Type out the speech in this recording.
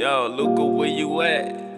Yo, Luca, where you at?